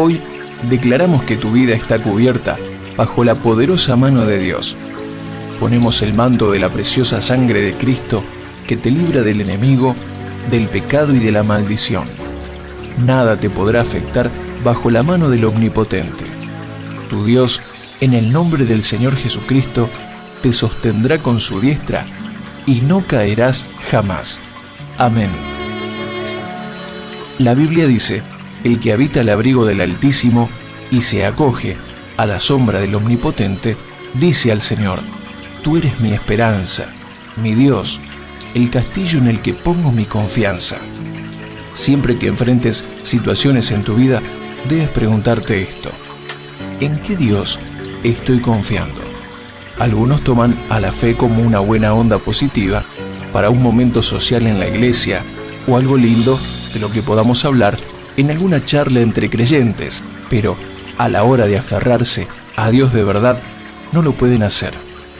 Hoy declaramos que tu vida está cubierta bajo la poderosa mano de Dios. Ponemos el manto de la preciosa sangre de Cristo que te libra del enemigo, del pecado y de la maldición. Nada te podrá afectar bajo la mano del Omnipotente. Tu Dios, en el nombre del Señor Jesucristo, te sostendrá con su diestra y no caerás jamás. Amén. La Biblia dice, el que habita el abrigo del Altísimo y se acoge a la sombra del Omnipotente, dice al Señor, Tú eres mi esperanza, mi Dios, el castillo en el que pongo mi confianza. Siempre que enfrentes situaciones en tu vida, debes preguntarte esto. ¿En qué Dios estoy confiando? Algunos toman a la fe como una buena onda positiva para un momento social en la iglesia o algo lindo de lo que podamos hablar en alguna charla entre creyentes, pero a la hora de aferrarse a Dios de verdad, no lo pueden hacer,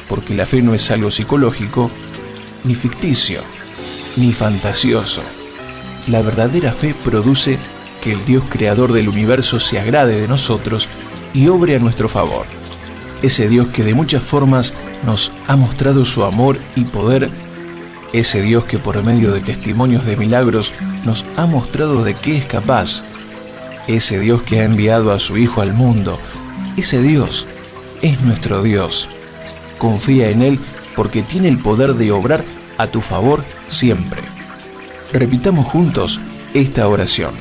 porque la fe no es algo psicológico, ni ficticio, ni fantasioso. La verdadera fe produce que el Dios creador del universo se agrade de nosotros y obre a nuestro favor. Ese Dios que de muchas formas nos ha mostrado su amor y poder ese Dios que por medio de testimonios de milagros nos ha mostrado de qué es capaz. Ese Dios que ha enviado a su Hijo al mundo. Ese Dios es nuestro Dios. Confía en Él porque tiene el poder de obrar a tu favor siempre. Repitamos juntos esta oración.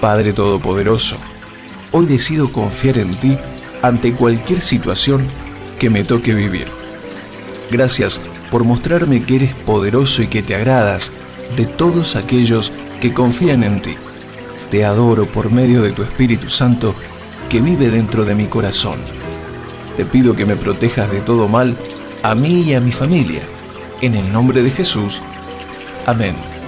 Padre Todopoderoso, hoy decido confiar en ti ante cualquier situación que me toque vivir. Gracias por mostrarme que eres poderoso y que te agradas de todos aquellos que confían en ti. Te adoro por medio de tu Espíritu Santo que vive dentro de mi corazón. Te pido que me protejas de todo mal a mí y a mi familia. En el nombre de Jesús. Amén.